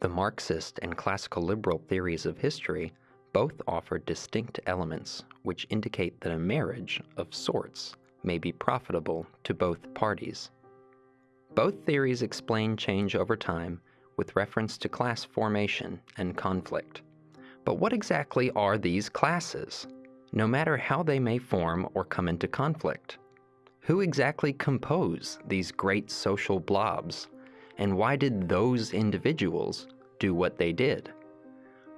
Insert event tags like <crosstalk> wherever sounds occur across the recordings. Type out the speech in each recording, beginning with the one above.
The Marxist and classical liberal theories of history both offer distinct elements which indicate that a marriage of sorts may be profitable to both parties. Both theories explain change over time with reference to class formation and conflict. But what exactly are these classes, no matter how they may form or come into conflict? Who exactly compose these great social blobs, and why did those individuals do what they did?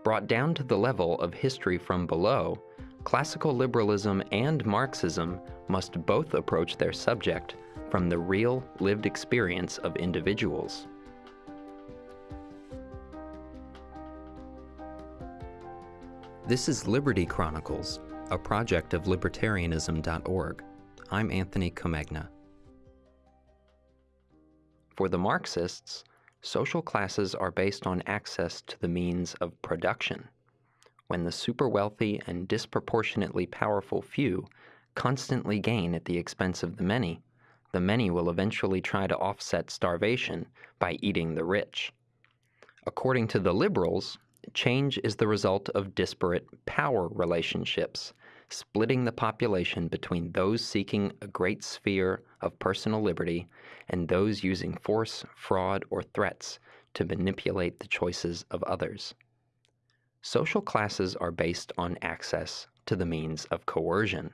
Brought down to the level of history from below, classical liberalism and Marxism must both approach their subject from the real lived experience of individuals. This is Liberty Chronicles, a project of libertarianism.org. I'm Anthony Comegna. For the Marxists, social classes are based on access to the means of production. When the super wealthy and disproportionately powerful few constantly gain at the expense of the many, the many will eventually try to offset starvation by eating the rich. According to the liberals, change is the result of disparate power relationships, splitting the population between those seeking a great sphere of personal liberty and those using force, fraud, or threats to manipulate the choices of others. Social classes are based on access to the means of coercion.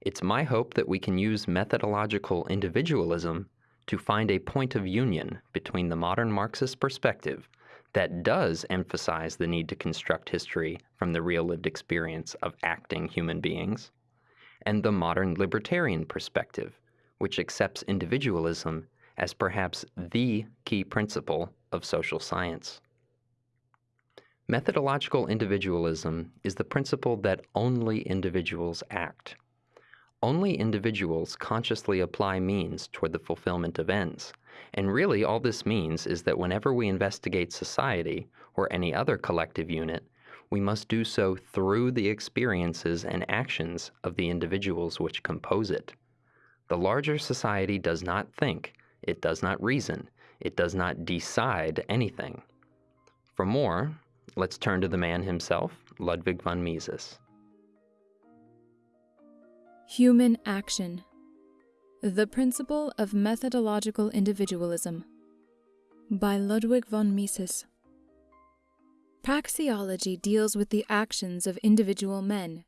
It's my hope that we can use methodological individualism to find a point of union between the modern Marxist perspective that does emphasize the need to construct history from the real lived experience of acting human beings, and the modern libertarian perspective, which accepts individualism as perhaps the key principle of social science. Methodological individualism is the principle that only individuals act. Only individuals consciously apply means toward the fulfillment of ends and really, all this means is that whenever we investigate society or any other collective unit, we must do so through the experiences and actions of the individuals which compose it. The larger society does not think, it does not reason, it does not decide anything. For more, let's turn to the man himself, Ludwig von Mises. Human action. The Principle of Methodological Individualism by Ludwig von Mises. Praxeology deals with the actions of individual men.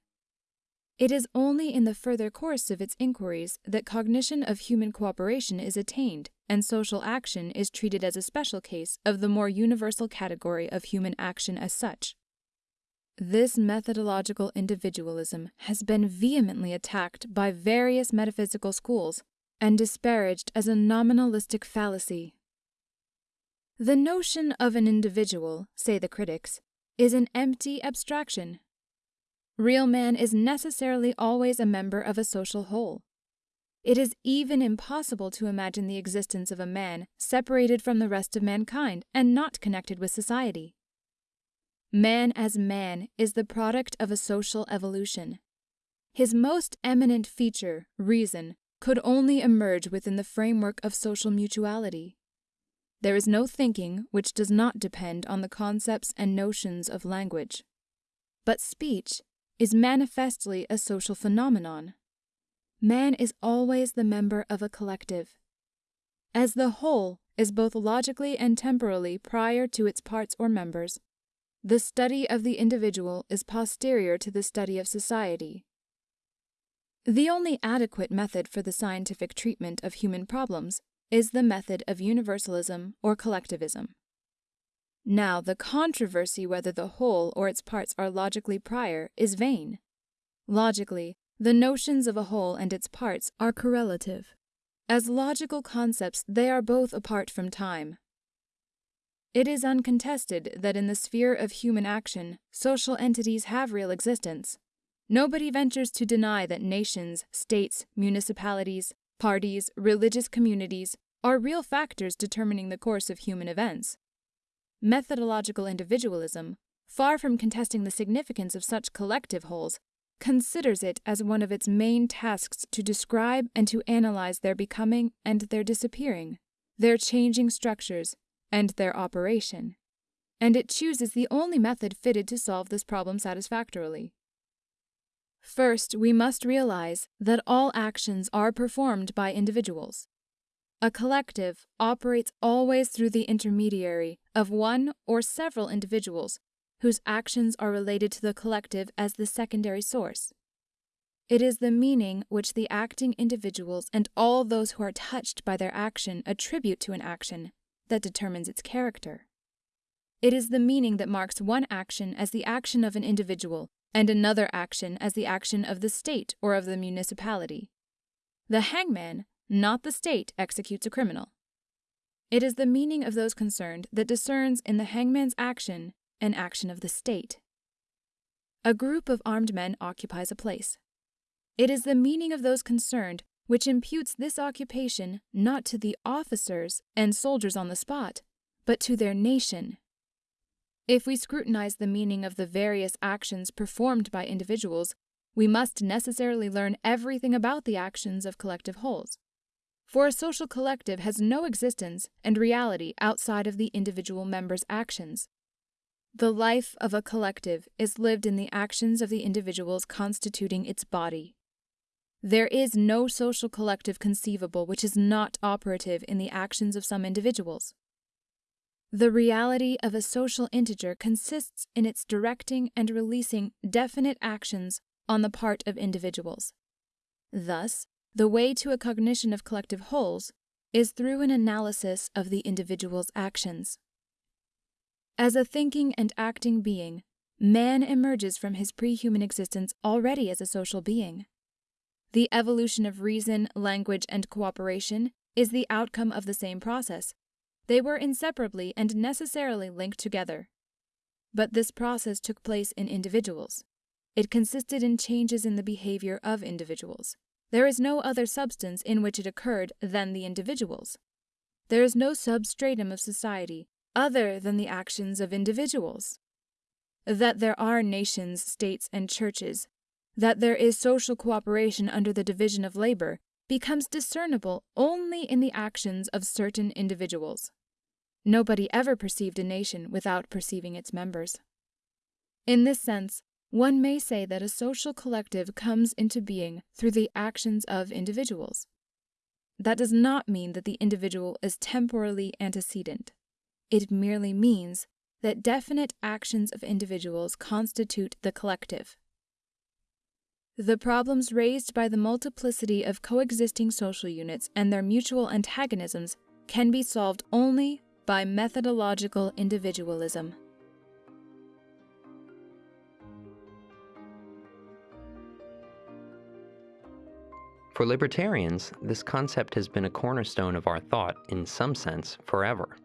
It is only in the further course of its inquiries that cognition of human cooperation is attained and social action is treated as a special case of the more universal category of human action as such. This methodological individualism has been vehemently attacked by various metaphysical schools and disparaged as a nominalistic fallacy. The notion of an individual, say the critics, is an empty abstraction. Real man is necessarily always a member of a social whole. It is even impossible to imagine the existence of a man separated from the rest of mankind and not connected with society. Man as man is the product of a social evolution. His most eminent feature, reason, could only emerge within the framework of social mutuality. There is no thinking which does not depend on the concepts and notions of language. But speech is manifestly a social phenomenon. Man is always the member of a collective. As the whole is both logically and temporally prior to its parts or members, the study of the individual is posterior to the study of society. The only adequate method for the scientific treatment of human problems is the method of universalism or collectivism. Now, the controversy whether the whole or its parts are logically prior is vain. Logically, the notions of a whole and its parts are correlative. As logical concepts, they are both apart from time. It is uncontested that in the sphere of human action, social entities have real existence. Nobody ventures to deny that nations, states, municipalities, parties, religious communities are real factors determining the course of human events. Methodological individualism, far from contesting the significance of such collective wholes, considers it as one of its main tasks to describe and to analyze their becoming and their disappearing, their changing structures, and their operation. and it chooses the only method fitted to solve this problem satisfactorily. First, we must realize that all actions are performed by individuals. A collective operates always through the intermediary of one or several individuals whose actions are related to the collective as the secondary source. It is the meaning which the acting individuals and all those who are touched by their action attribute to an action that determines its character. It is the meaning that marks one action as the action of an individual and another action as the action of the state or of the municipality. The hangman, not the state, executes a criminal. It is the meaning of those concerned that discerns in the hangman's action an action of the state. A group of armed men occupies a place. It is the meaning of those concerned which imputes this occupation not to the officers and soldiers on the spot, but to their nation. If we scrutinize the meaning of the various actions performed by individuals, we must necessarily learn everything about the actions of collective wholes. For a social collective has no existence and reality outside of the individual member's actions. The life of a collective is lived in the actions of the individuals constituting its body. There is no social collective conceivable which is not operative in the actions of some individuals. The reality of a social integer consists in its directing and releasing definite actions on the part of individuals. Thus, the way to a cognition of collective wholes is through an analysis of the individual's actions. As a thinking and acting being, man emerges from his pre human existence already as a social being. The evolution of reason, language, and cooperation is the outcome of the same process. They were inseparably and necessarily linked together. But this process took place in individuals. It consisted in changes in the behavior of individuals. There is no other substance in which it occurred than the individuals. There is no substratum of society other than the actions of individuals. That there are nations, states, and churches that there is social cooperation under the division of labor becomes discernible only in the actions of certain individuals. Nobody ever perceived a nation without perceiving its members. In this sense, one may say that a social collective comes into being through the actions of individuals. That does not mean that the individual is temporally antecedent. It merely means that definite actions of individuals constitute the collective. The problems raised by the multiplicity of coexisting social units and their mutual antagonisms can be solved only by methodological individualism. For libertarians, this concept has been a cornerstone of our thought, in some sense, forever.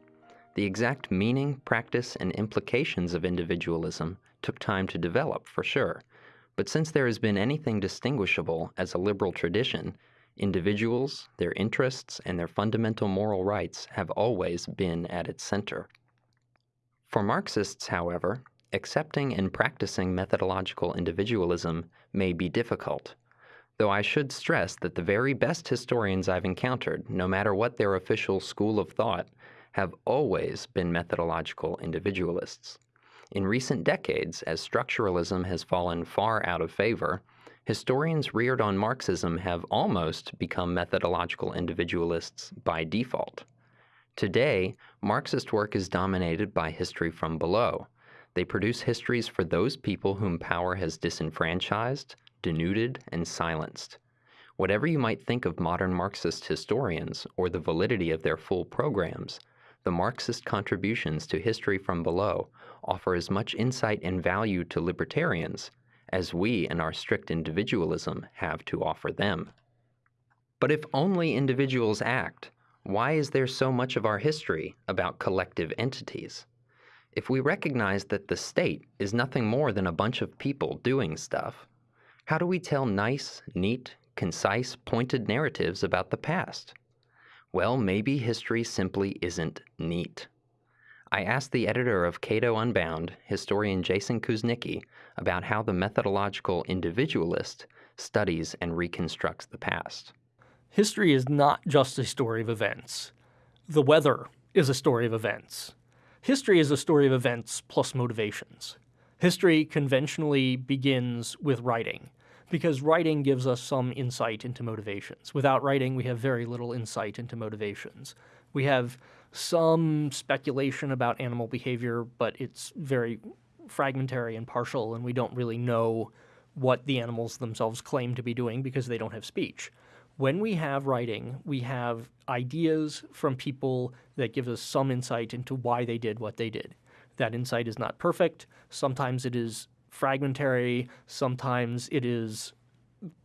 The exact meaning, practice, and implications of individualism took time to develop, for sure but since there has been anything distinguishable as a liberal tradition, individuals, their interests, and their fundamental moral rights have always been at its center. For Marxists, however, accepting and practicing methodological individualism may be difficult, though I should stress that the very best historians I've encountered, no matter what their official school of thought, have always been methodological individualists. In recent decades, as structuralism has fallen far out of favor, historians reared on Marxism have almost become methodological individualists by default. Today, Marxist work is dominated by history from below. They produce histories for those people whom power has disenfranchised, denuded, and silenced. Whatever you might think of modern Marxist historians or the validity of their full programs, the Marxist contributions to history from below offer as much insight and value to libertarians as we and our strict individualism have to offer them. But if only individuals act, why is there so much of our history about collective entities? If we recognize that the state is nothing more than a bunch of people doing stuff, how do we tell nice, neat, concise, pointed narratives about the past? Well, maybe history simply isn't neat. I asked the editor of Cato Unbound, historian Jason Kuznicki, about how the methodological individualist studies and reconstructs the past. History is not just a story of events. The weather is a story of events. history is a story of events plus motivations. History conventionally begins with writing because writing gives us some insight into motivations. Without writing, we have very little insight into motivations. We have some speculation about animal behavior, but it's very fragmentary and partial, and we don't really know what the animals themselves claim to be doing because they don't have speech. When we have writing, we have ideas from people that give us some insight into why they did what they did. That insight is not perfect. Sometimes it is fragmentary. Sometimes it is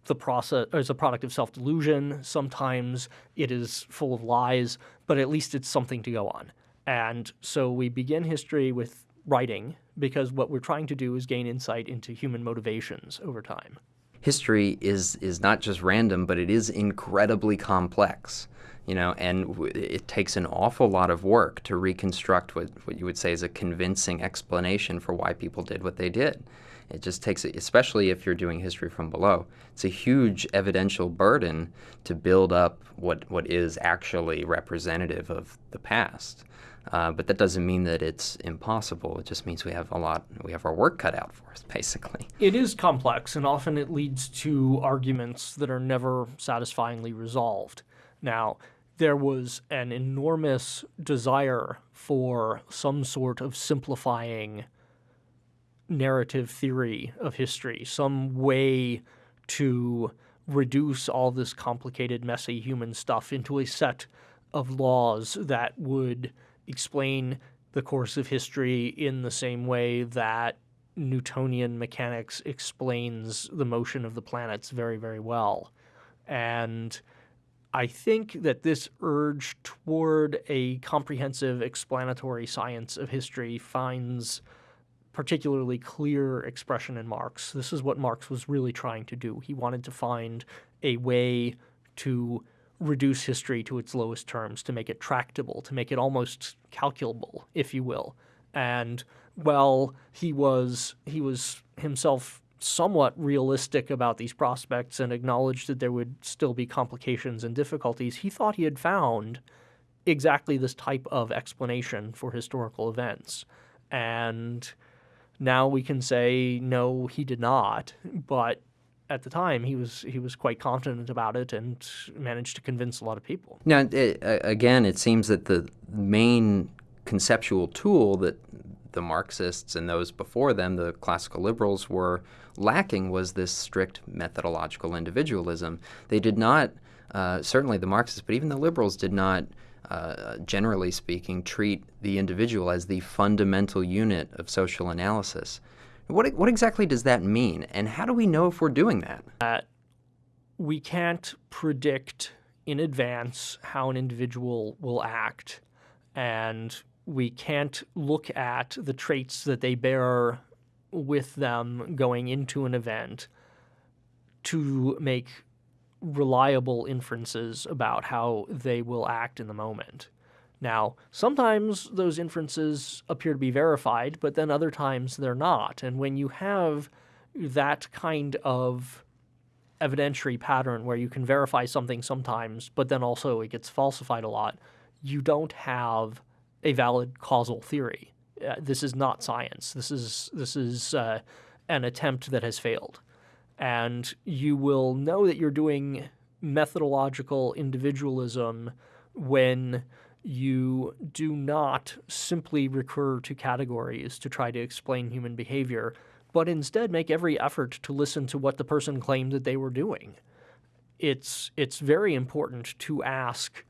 the process as a product of self-delusion. Sometimes it is full of lies, but at least it's something to go on. And so we begin history with writing because what we're trying to do is gain insight into human motivations over time. History is is not just random, but it is incredibly complex. You know, and it takes an awful lot of work to reconstruct what, what you would say is a convincing explanation for why people did what they did. It just takes, especially if you're doing history from below, it's a huge evidential burden to build up what, what is actually representative of the past. Uh, but that doesn't mean that it's impossible. It just means we have a lot, we have our work cut out for us, <laughs> basically. It is complex, and often it leads to arguments that are never satisfyingly resolved. Now, there was an enormous desire for some sort of simplifying narrative theory of history, some way to reduce all this complicated, messy human stuff into a set of laws that would explain the course of history in the same way that Newtonian mechanics explains the motion of the planets very, very well. And I think that this urge toward a comprehensive explanatory science of history finds particularly clear expression in Marx. This is what Marx was really trying to do. He wanted to find a way to reduce history to its lowest terms, to make it tractable, to make it almost calculable, if you will. And while he was he was himself somewhat realistic about these prospects and acknowledged that there would still be complications and difficulties, he thought he had found exactly this type of explanation for historical events. And now we can say no, he did not, but at the time he was he was quite confident about it and managed to convince a lot of people. Now, it, again, it seems that the main conceptual tool that the Marxists and those before them, the classical liberals, were lacking was this strict methodological individualism. They did not, uh, certainly the Marxists, but even the liberals did not uh, generally speaking, treat the individual as the fundamental unit of social analysis. What, what exactly does that mean, and how do we know if we're doing that? Uh, we can't predict in advance how an individual will act, and we can't look at the traits that they bear with them going into an event to make reliable inferences about how they will act in the moment. Now, sometimes those inferences appear to be verified, but then other times they're not. And when you have that kind of evidentiary pattern where you can verify something sometimes, but then also it gets falsified a lot, you don't have a valid causal theory. Uh, this is not science. This is this is uh, an attempt that has failed and you will know that you're doing methodological individualism when you do not simply recur to categories to try to explain human behavior, but instead make every effort to listen to what the person claimed that they were doing. It's, it's very important to ask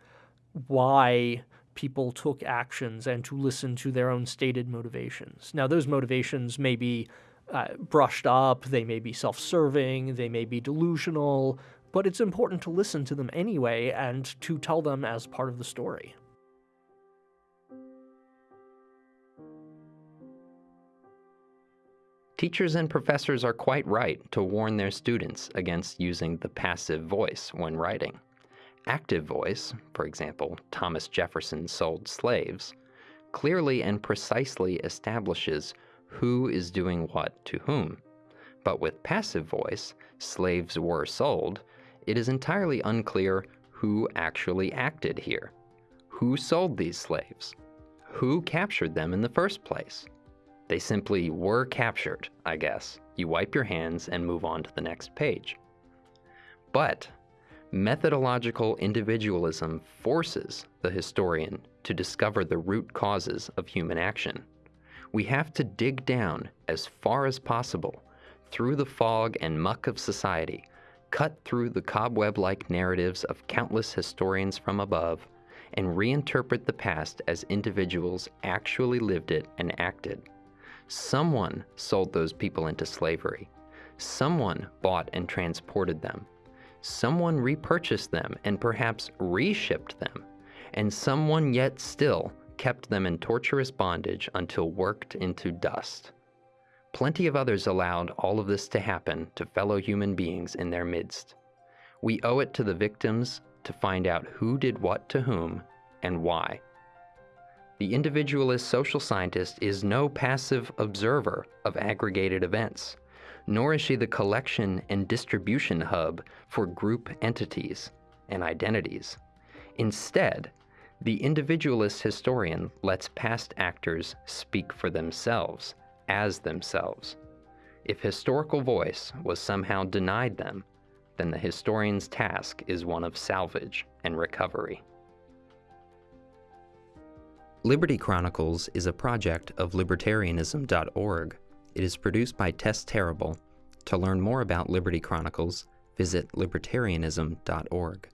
why people took actions and to listen to their own stated motivations. Now, those motivations may be uh, brushed up, they may be self serving, they may be delusional, but it's important to listen to them anyway and to tell them as part of the story. Teachers and professors are quite right to warn their students against using the passive voice when writing. Active voice, for example, Thomas Jefferson sold slaves, clearly and precisely establishes who is doing what to whom. But with passive voice, slaves were sold, it is entirely unclear who actually acted here. Who sold these slaves? who captured them in the first place. They simply were captured, I guess. You wipe your hands and move on to the next page. But methodological individualism forces the historian to discover the root causes of human action. We have to dig down as far as possible through the fog and muck of society, cut through the cobweb like narratives of countless historians from above, and reinterpret the past as individuals actually lived it and acted. Someone sold those people into slavery. Someone bought and transported them. Someone repurchased them and perhaps reshipped them. And someone yet still kept them in torturous bondage until worked into dust. Plenty of others allowed all of this to happen to fellow human beings in their midst. We owe it to the victims to find out who did what to whom and why. The individualist social scientist is no passive observer of aggregated events, nor is she the collection and distribution hub for group entities and identities. Instead, the individualist historian lets past actors speak for themselves, as themselves. If historical voice was somehow denied them, then the historian's task is one of salvage and recovery. Liberty Chronicles is a project of libertarianism.org. It is produced by Tess Terrible. To learn more about Liberty Chronicles, visit libertarianism.org.